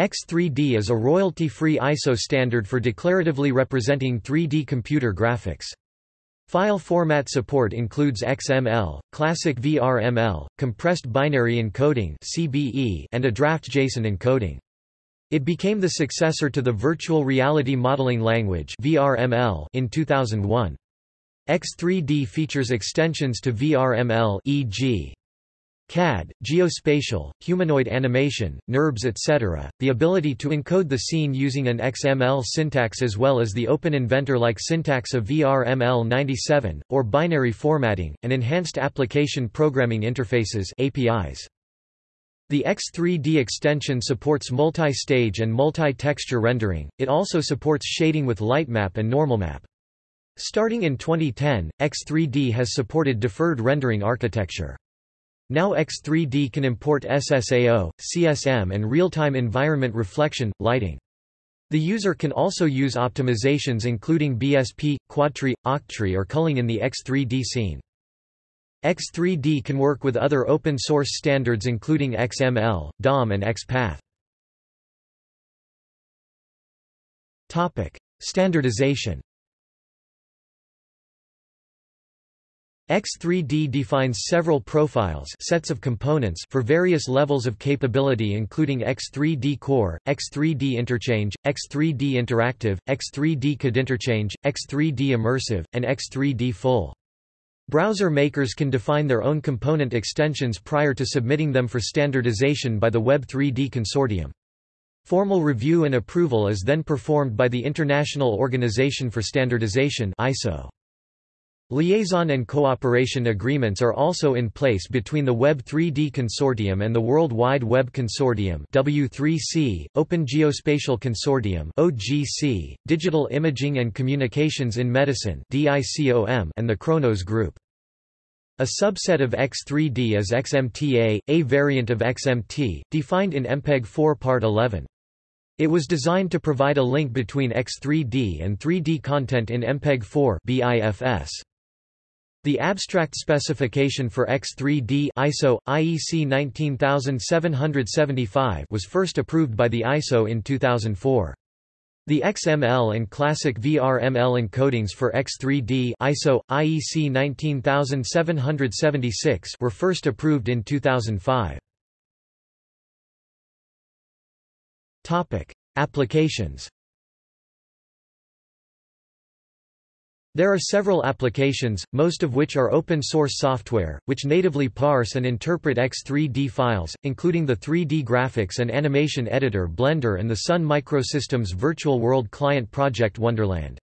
X3D is a royalty-free ISO standard for declaratively representing 3D computer graphics. File format support includes XML, classic VRML, compressed binary encoding (CBE), and a draft JSON encoding. It became the successor to the Virtual Reality Modeling Language (VRML) in 2001. X3D features extensions to VRML e.g. CAD, geospatial, humanoid animation, NURBS etc., the ability to encode the scene using an XML syntax as well as the open inventor-like syntax of VRML 97, or binary formatting, and enhanced application programming interfaces APIs. The X3D extension supports multi-stage and multi-texture rendering, it also supports shading with lightmap and normalmap. Starting in 2010, X3D has supported deferred rendering architecture. Now X3D can import SSAO, CSM and real-time environment reflection, lighting. The user can also use optimizations including BSP, Quadtree, Octree or culling in the X3D scene. X3D can work with other open-source standards including XML, DOM and XPath. Standardization X3D defines several profiles sets of components for various levels of capability including X3D Core, X3D Interchange, X3D Interactive, X3D CAD Interchange, X3D Immersive, and X3D Full. Browser makers can define their own component extensions prior to submitting them for standardization by the Web3D Consortium. Formal review and approval is then performed by the International Organization for Standardization ISO. Liaison and cooperation agreements are also in place between the Web3D Consortium and the World Wide Web Consortium W3C, Open Geospatial Consortium OGC, Digital Imaging and Communications in Medicine DICOM, and the Khronos Group. A subset of X3D is XMTA, a variant of XMT, defined in MPEG 4 Part 11. It was designed to provide a link between X3D and 3D content in MPEG 4 BIFS. The abstract specification for X3D ISO IEC 19775 was first approved by the ISO in 2004. The XML and classic VRML encodings for X3D ISO IEC 19776 were first approved in 2005. Topic: Applications There are several applications, most of which are open-source software, which natively parse and interpret X3D files, including the 3D graphics and animation editor Blender and the Sun Microsystems Virtual World Client project Wonderland.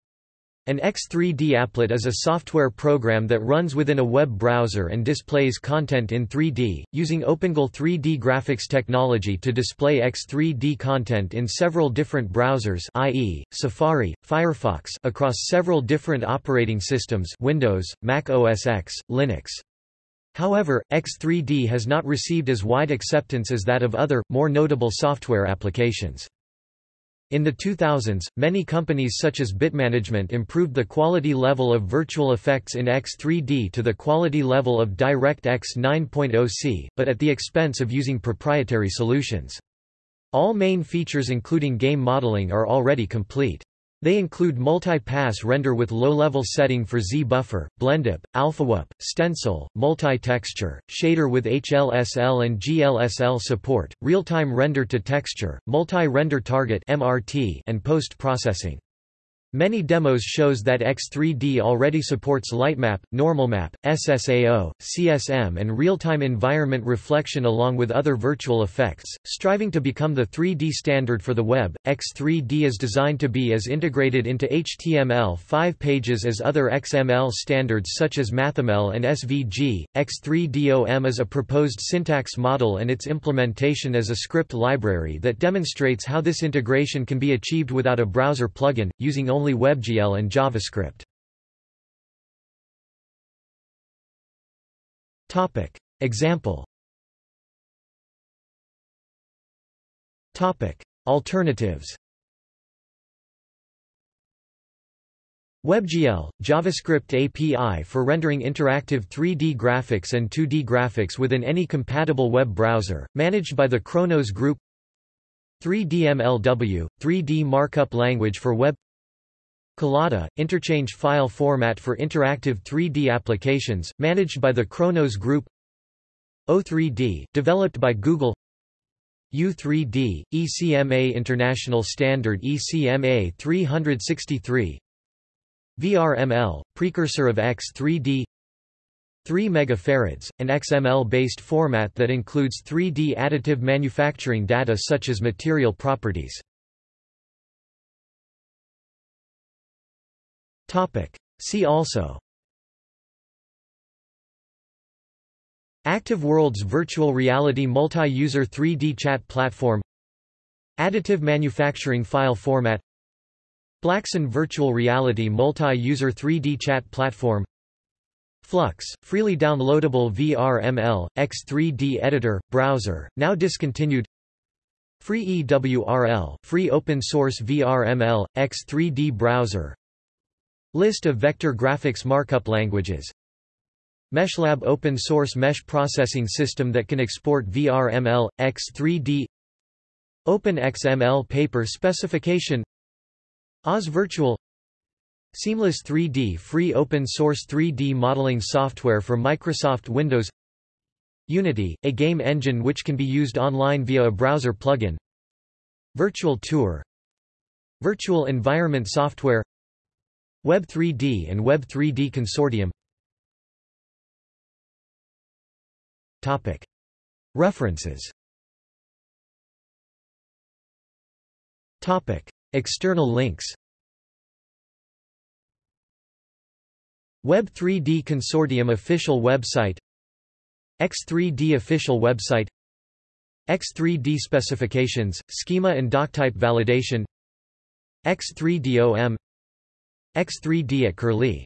An X3D applet is a software program that runs within a web browser and displays content in 3D, using OpenGL 3D graphics technology to display X3D content in several different browsers i.e., Safari, Firefox across several different operating systems Windows, Mac OS X, Linux. However, X3D has not received as wide acceptance as that of other, more notable software applications. In the 2000s, many companies such as Bitmanagement improved the quality level of virtual effects in X3D to the quality level of DirectX 9.0c, but at the expense of using proprietary solutions. All main features including game modeling are already complete. They include multi-pass render with low-level setting for Z-buffer, BlendOp, AlphaOp, stencil, multi-texture, shader with HLSL and GLSL support, real-time render to texture, multi-render target (MRT), and post-processing. Many demos shows that X3D already supports Lightmap, Normalmap, SSAO, CSM and real-time environment reflection along with other virtual effects, striving to become the 3D standard for the web. X3D is designed to be as integrated into HTML5 pages as other XML standards such as MathML and SVG. X3DOM is a proposed syntax model and its implementation as a script library that demonstrates how this integration can be achieved without a browser plugin, using only WebGL and JavaScript. Topic. Example Topic. Alternatives WebGL, JavaScript API for rendering interactive 3D graphics and 2D graphics within any compatible web browser, managed by the Khronos Group 3DMLW, 3D markup language for web Collada, interchange file format for interactive 3D applications, managed by the Khronos Group. O3D, developed by Google. U3D, ECMA International Standard ECMA 363 VRML, precursor of X3D 3 megafarads, an XML-based format that includes 3D additive manufacturing data such as material properties. See also. Active Worlds Virtual Reality Multi-User 3D Chat Platform. Additive Manufacturing File Format. Blaxxun Virtual Reality Multi-User 3D Chat Platform. Flux, freely downloadable VRML, X3D editor, browser, now discontinued. FreeWRL, free open source VRML, X3D browser List of vector graphics markup languages. MeshLab open source mesh processing system that can export VRML, X3D OpenXML paper specification. Oz Virtual. Seamless 3D free open source 3D modeling software for Microsoft Windows. Unity, a game engine which can be used online via a browser plugin. Virtual Tour. Virtual Environment Software Web3D and Web3D Consortium. References. External links. Web3D Consortium official website. X3D official website. X3D specifications, schema and doctype validation. X3DOM X3D at Curlie